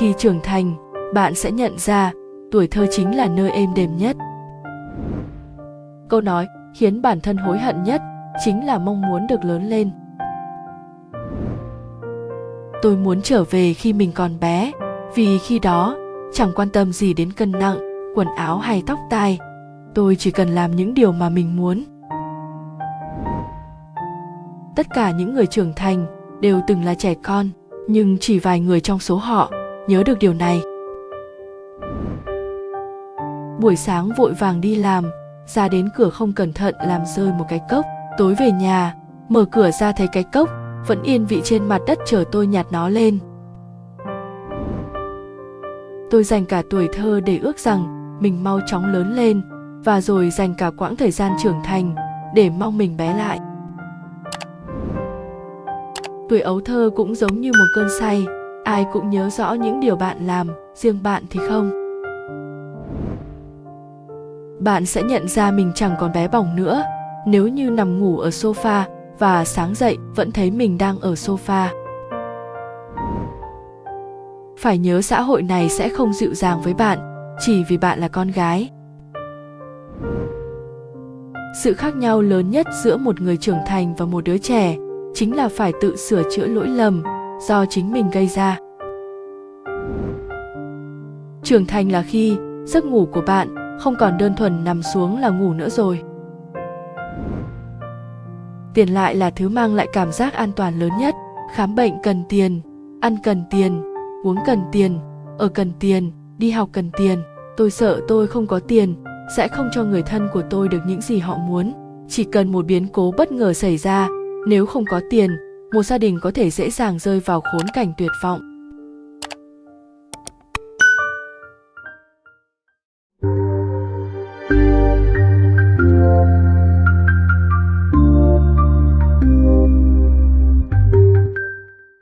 khi trưởng thành, bạn sẽ nhận ra tuổi thơ chính là nơi êm đềm nhất. Câu nói khiến bản thân hối hận nhất chính là mong muốn được lớn lên. Tôi muốn trở về khi mình còn bé, vì khi đó chẳng quan tâm gì đến cân nặng, quần áo hay tóc tai. Tôi chỉ cần làm những điều mà mình muốn. Tất cả những người trưởng thành đều từng là trẻ con, nhưng chỉ vài người trong số họ nhớ được điều này. Buổi sáng vội vàng đi làm, ra đến cửa không cẩn thận làm rơi một cái cốc. Tối về nhà, mở cửa ra thấy cái cốc, vẫn yên vị trên mặt đất chờ tôi nhặt nó lên. Tôi dành cả tuổi thơ để ước rằng mình mau chóng lớn lên và rồi dành cả quãng thời gian trưởng thành để mong mình bé lại. Tuổi ấu thơ cũng giống như một cơn say ai cũng nhớ rõ những điều bạn làm, riêng bạn thì không. Bạn sẽ nhận ra mình chẳng còn bé bỏng nữa. Nếu như nằm ngủ ở sofa và sáng dậy vẫn thấy mình đang ở sofa. Phải nhớ xã hội này sẽ không dịu dàng với bạn, chỉ vì bạn là con gái. Sự khác nhau lớn nhất giữa một người trưởng thành và một đứa trẻ chính là phải tự sửa chữa lỗi lầm do chính mình gây ra. Trưởng thành là khi giấc ngủ của bạn không còn đơn thuần nằm xuống là ngủ nữa rồi. Tiền lại là thứ mang lại cảm giác an toàn lớn nhất. Khám bệnh cần tiền, ăn cần tiền, uống cần tiền, ở cần tiền, đi học cần tiền. Tôi sợ tôi không có tiền, sẽ không cho người thân của tôi được những gì họ muốn. Chỉ cần một biến cố bất ngờ xảy ra, nếu không có tiền một gia đình có thể dễ dàng rơi vào khốn cảnh tuyệt vọng.